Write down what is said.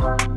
Música